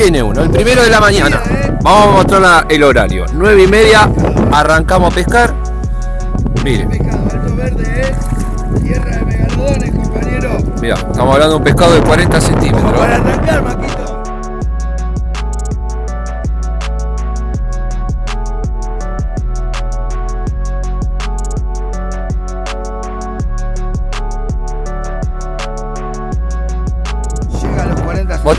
viene uno, el primero de la mañana. Vamos a mostrar el horario. 9 y media, arrancamos a pescar. Compañero. Mira, estamos hablando de un pescado de 40 centímetros. Para arrancar, Maquito.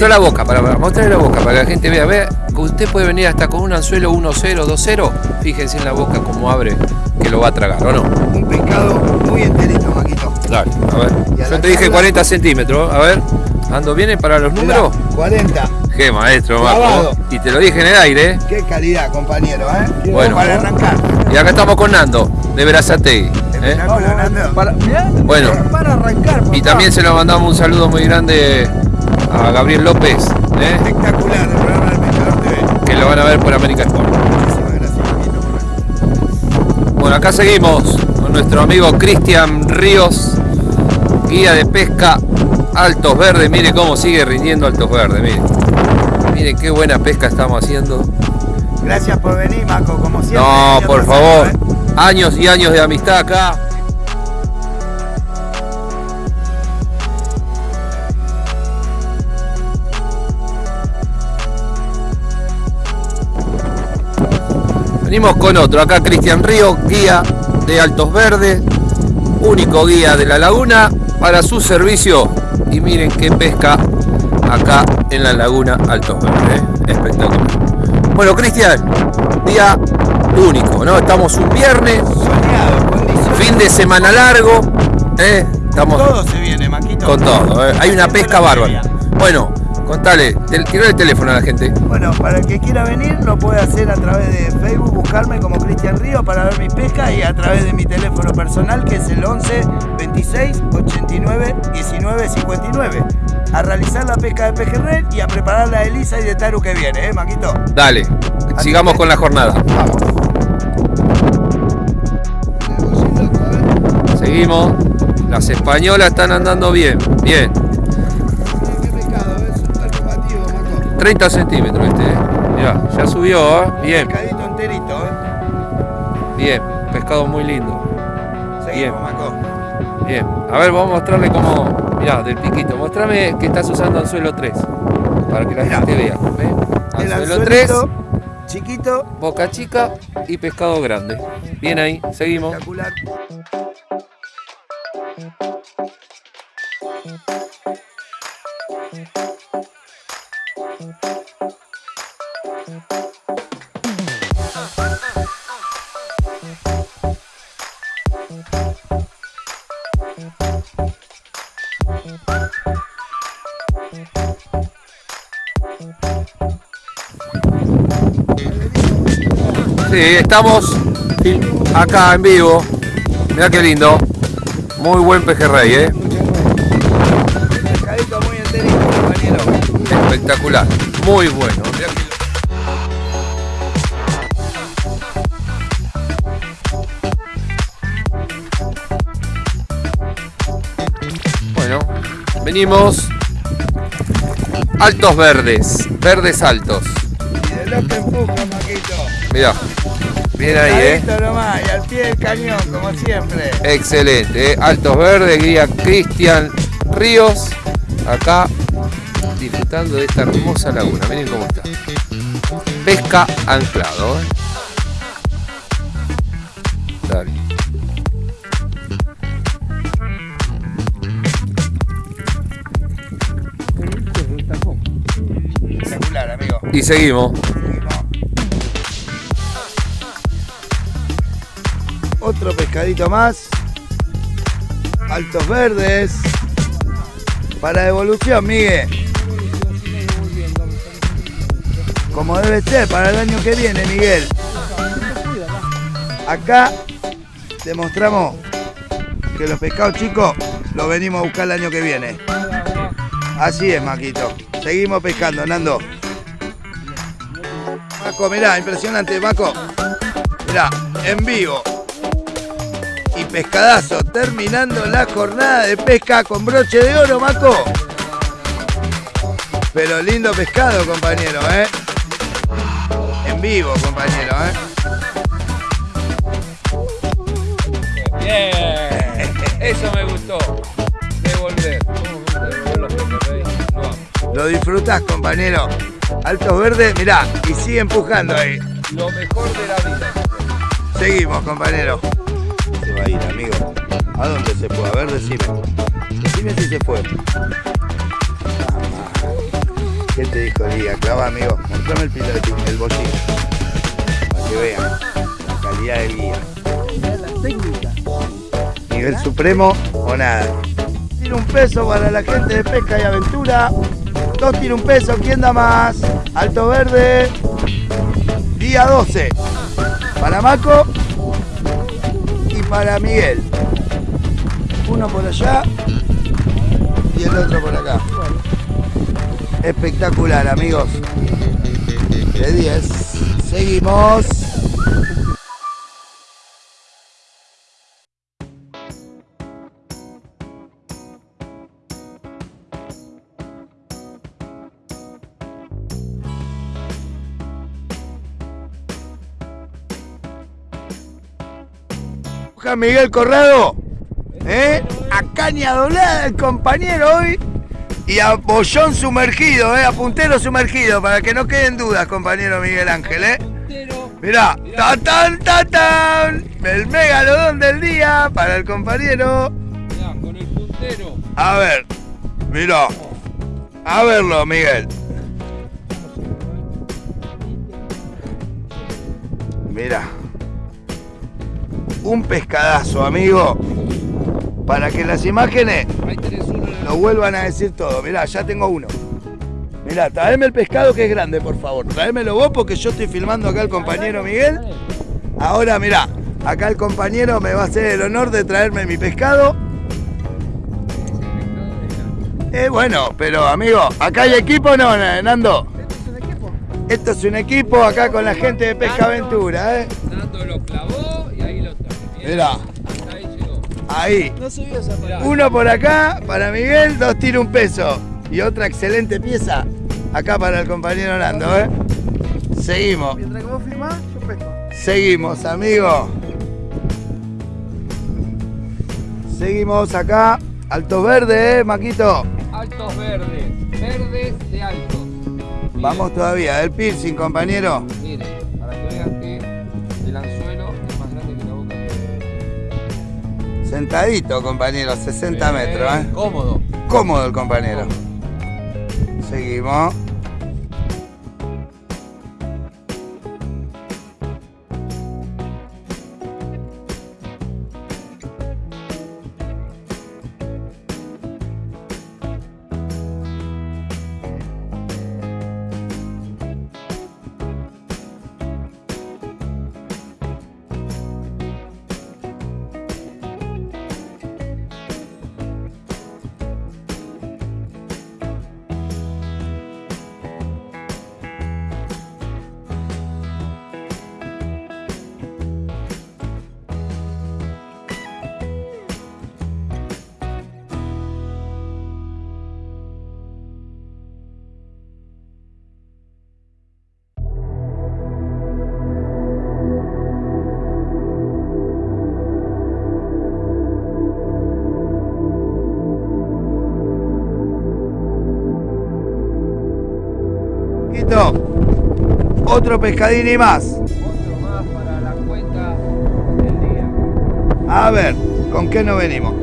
Mostrá la boca, para, para mostrar la boca, para que la gente vea. Vea, usted puede venir hasta con un anzuelo 1-0, 2-0. Fíjense en la boca cómo abre, que lo va a tragar, ¿o no? Un pescado muy enterito, Maquito. Dale, a ver. A Yo te dije tabla- 40 centímetros, a ver. ¿Ando bien para los números? Mirá, 40. Qué maestro. Marco. Y te lo dije en el aire, ¿eh? Qué calidad, compañero, ¿eh? Bueno. Para arrancar. Y acá estamos con Nando, de Verazategui. ¿eh? Nando. Para, mirá, Bueno. para arrancar. Y también se lo mandamos un saludo muy grande a Gabriel López, ¿eh? Espectacular el programa del Pescador TV. que lo van a ver por América Sport. Muchísimas gracias. Bueno, acá seguimos con nuestro amigo Cristian Ríos, guía de pesca Altos Verdes. Mire cómo sigue rindiendo Altos Verdes, miren. Miren qué buena pesca estamos haciendo. Gracias por venir, Maco, como siempre. No, por favor. ¿eh? Años y años de amistad acá. Venimos con otro, acá Cristian Río, guía de Altos Verdes, único guía de la laguna para su servicio. Y miren qué pesca acá en la laguna Altos Verdes, ¿eh? espectacular. Bueno, Cristian, día único, ¿no? Estamos un viernes, Soleado, fin de semana largo, ¿eh? Estamos Todo se viene, Maquito. con todo, ¿eh? hay una pesca bárbara. Bueno, contale, tirale el teléfono a la gente. Bueno, para el que quiera venir, lo puede hacer a través de Facebook, buscarme como Cristian Río para ver mi pesca y a través de mi teléfono personal que es el 11 26 89 19 59. A realizar la pesca de pejerrey y a preparar la de Lisa y de Taru que viene, ¿eh, Maquito? Dale, sigamos con la jornada. Vamos. Seguimos. Las españolas están andando bien, bien. 30 centímetros este, ¿eh? Mirá, ya subió, ¿eh? Bien, Pescadito enterito, ¿eh? bien. Pescado muy lindo. Seguimos, Bien. Maco. Bien. A ver, vamos a mostrarle cómo. Mirá, del piquito. Mostrame que estás usando anzuelo 3. Para que la Mirá. gente vea. ¿Ve? El Anzuelo 3, anzuelito chiquito, boca chica y pescado grande. Bien ahí, seguimos. espectacular. Sí, estamos acá en vivo. Mirá qué lindo. Muy buen pejerrey, ¿eh? Espectacular. Muy bueno. Bueno, venimos. Altos verdes. Verdes altos. Y de lo que empuja, Maquito. Mirá. Bien ahí, ¿eh? Pescadito nomás, y al pie del cañón, como siempre. Excelente, ¿eh? Altos Verdes, guía Cristian Ríos, acá disfrutando de esta hermosa laguna. Miren cómo está. Pesca anclado. ¿eh? Dale. Espectacular, amigo. Y seguimos. Seguimos. Otro pescadito más. Altos verdes. Para devolución, Miguel. Como debe ser para el año que viene, Miguel. Acá demostramos que los pescados chicos los venimos a buscar el año que viene. Así es, Maquito. Seguimos pescando, Nando. Maco, mirá, impresionante, Maco. Mirá, en vivo. Y pescadazo, terminando la jornada de pesca con broche de oro, Maco. Pero lindo pescado, compañero, ¿eh? En vivo, compañero, ¿eh? Bien. Eso me gustó. Devolver. Lo disfrutás, compañero. Altos verdes, mirá, y sigue empujando ahí. Lo mejor de la vida. Seguimos, compañero. Se va a ir, amigo. ¿A dónde se fue? A ver, decime. Decime si se fue. Ah, ¿Qué te dijo Liga? Clava, amigo. Mostrame el piloto, el bolsillo. Para que vean la calidad del guía. Nivel supremo o nada. Tira un peso para la gente de pesca y aventura. Dos tira un peso. ¿Quién da más? Alto Verde. Día 12. Para Maco y para Miguel. Uno por allá y el otro por acá. Espectacular, amigos. De 10. Seguimos. Miguel Corrado, ¿eh? a caña doblada el compañero hoy y a bollón sumergido, ¿eh? a puntero sumergido, para que no queden dudas, compañero Miguel Ángel. ¿eh? Mirá, ta tan ta tan, el megalodón del día para el compañero. Mirá, con el puntero. A ver, mirá, a verlo Miguel. Mira. Un pescadazo, amigo. Para que las imágenes Ahí tenés uno en la lo vuelvan a decir todo. Mirá, ya tengo uno. Mirá, traeme el pescado que es grande, por favor. Tráemelo vos porque yo estoy filmando acá al compañero Miguel. Ahora, mirá, acá el compañero me va a hacer el honor de traerme mi pescado. Eh, bueno, pero amigo, ¿acá hay equipo o no, Nando? Esto es un equipo acá con la gente de Pesca Aventura, ¿eh? Nando lo clavó y ahí lo trajo. Mirá. Ahí. No subió esa Mirá. Uno por acá para Miguel, dos tira un peso. Y otra excelente pieza acá para el compañero Nando, ¿eh? Seguimos, Mientras que vos filmás, yo pesco. seguimos, amigo. Seguimos acá. Alto verde, ¿eh, Maquito? Altos verdes. Verdes de altos. Vamos todavía, el piercing, compañero. Sentadito, compañero, 60 metros, ¿eh? Cómodo. Cómodo el compañero. Seguimos. Otro pescadín y más. Otro más para la cuenta del día. A ver, ¿con qué nos venimos?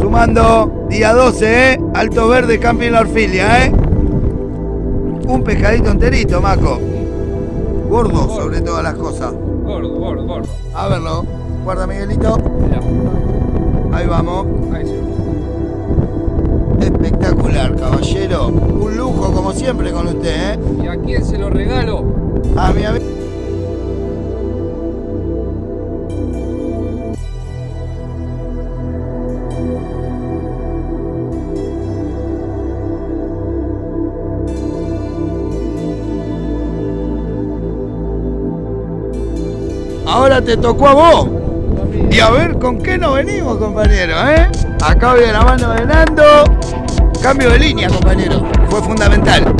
Sumando día 12, ¿eh? Alto Verde, Camping La Orfilia, ¿eh? Un pescadito enterito, Maco. Gordo sobre todas las cosas. Gordo, gordo, gordo. A verlo. Guarda, Miguelito. Mirá. Ahí vamos. Ahí ve. Espectacular, caballero. Un lujo, como siempre, con usted, ¿eh? ¿Y a quién se lo regalo? A mi amigo. Ahora te tocó a vos. Y a ver con qué nos venimos, compañero, ¿eh? Acá de la mano de Nando. Cambio de línea, compañero. fue fundamental.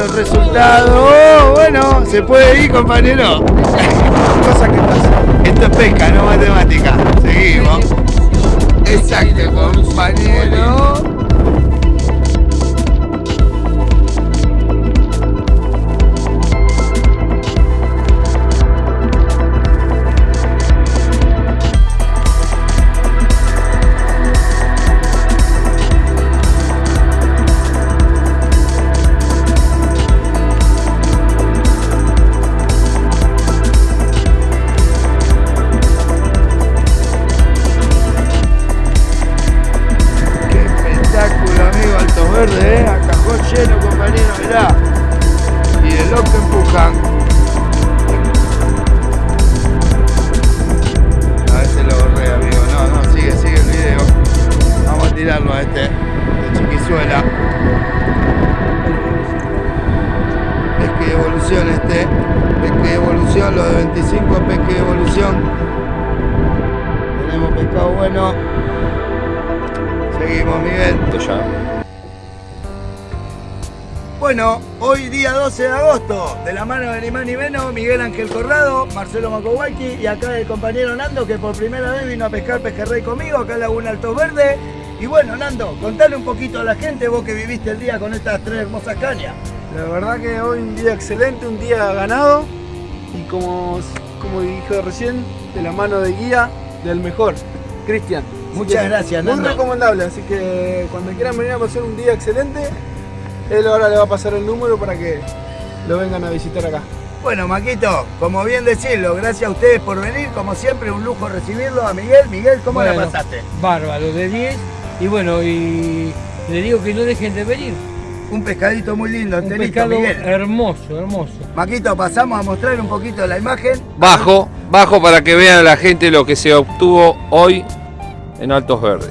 Los resultados. Oh, bueno, se puede ir, compañero. Cosa que pasa. Esto es pesca, no matemática. Seguimos. Exacto, compañero. Compañero, mirá. Y el loco empujan. A ver si lo borré, amigo. No, no, sigue, sigue el video. Vamos a tirarlo a este de Chiquizuela. Pesque evolución este. Pesque evolución, lo de 25 pesque evolución. Tenemos pescado bueno. Seguimos, Miguel. Bueno, hoy día 12 de agosto, de la mano de ni más ni menos, Miguel Ángel Corrado, Marcelo Macowaki y acá el compañero Nando que por primera vez vino a pescar pejerrey conmigo, acá en Laguna Alto Verde. Y bueno, Nando, contale un poquito a la gente, vos que viviste el día con estas tres hermosas cañas. La verdad que hoy un día excelente, un día ganado y como, como dije recién, de la mano de guía del mejor, Cristian. Muchas que gracias, Muy Nando. recomendable, así que cuando quieran venir a pasar un día excelente, él ahora le va a pasar el número para que lo vengan a visitar acá. Bueno, Maquito, como bien decirlo, gracias a ustedes por venir, como siempre, un lujo recibirlo a Miguel. Miguel, ¿cómo la Bueno, pasaste? Bárbaro, de 10. Y bueno, y le digo que no dejen de venir. Un pescadito muy lindo, Un pescado Miguel. hermoso, hermoso. Maquito, pasamos a mostrar un poquito la imagen. Bajo, bajo para que vean la gente lo que se obtuvo hoy en Altos Verdes.